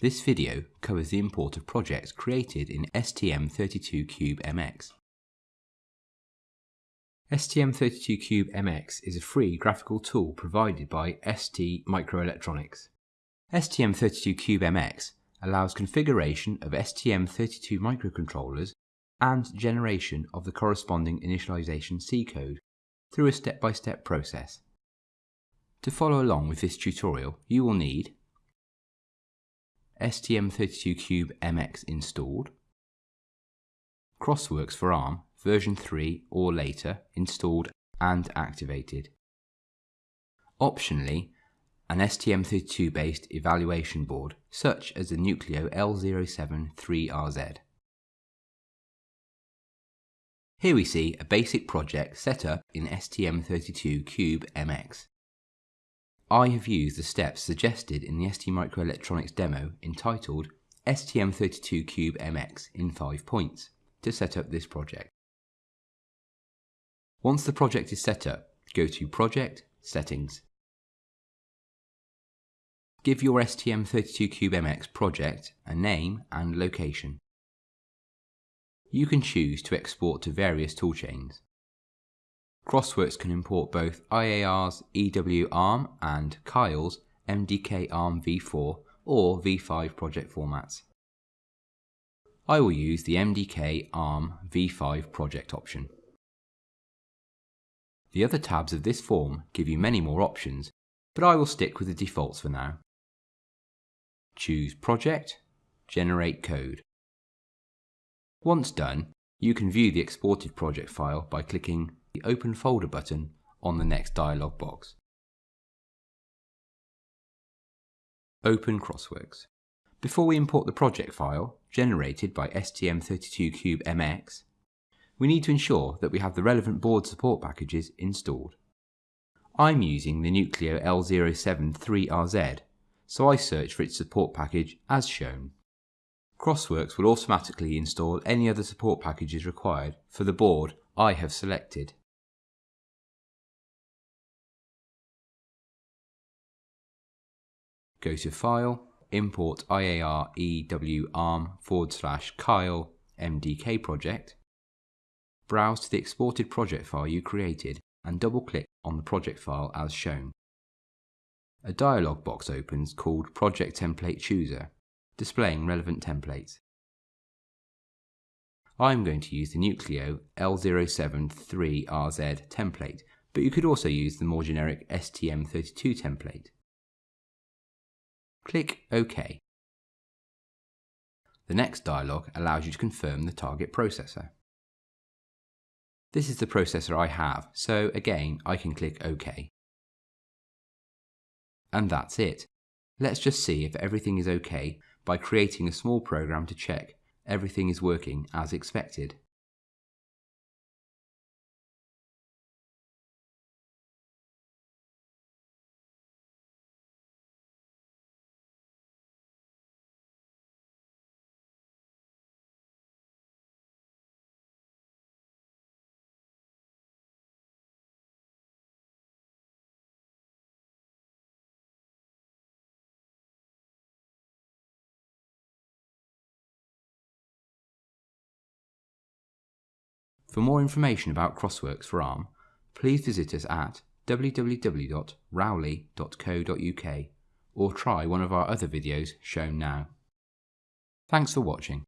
This video covers the import of projects created in STM32Cube-MX. STM32Cube-MX is a free graphical tool provided by ST Microelectronics. STM32Cube-MX allows configuration of STM32 microcontrollers and generation of the corresponding initialization C code through a step-by-step -step process. To follow along with this tutorial, you will need STM32Cube MX installed, Crossworks for ARM version 3 or later installed and activated. Optionally, an STM32 based evaluation board such as the Nucleo L073RZ. Here we see a basic project set up in STM32Cube MX. I have used the steps suggested in the STMicroelectronics demo entitled STM32Cube MX in 5 points to set up this project. Once the project is set up, go to Project, Settings. Give your STM32Cube MX project a name and location. You can choose to export to various toolchains. Crossworks can import both IAR's EW ARM and Keil's MDK ARM v4 or v5 project formats. I will use the MDK ARM v5 project option. The other tabs of this form give you many more options, but I will stick with the defaults for now. Choose Project, Generate Code. Once done, you can view the exported project file by clicking the Open Folder button on the next dialog box. Open Crossworks. Before we import the project file, generated by STM32Cube-MX, we need to ensure that we have the relevant board support packages installed. I'm using the Nucleo L073RZ, so I search for its support package as shown. Crossworks will automatically install any other support packages required for the board I have selected. Go to File, Import IAR EW ARM forward slash Keil MDK project, browse to the exported project file you created and double click on the project file as shown. A dialog box opens called Project Template Chooser, displaying relevant templates. I'm going to use the Nucleo L073RZ template, but you could also use the more generic STM32 template. Click OK. The next dialog allows you to confirm the target processor. This is the processor I have, so again I can click OK. And that's it. Let's just see if everything is OK by creating a small program to check everything is working as expected. For more information about Crossworks for ARM, please visit us at www.rowley.co.uk or try one of our other videos shown now. Thanks for watching.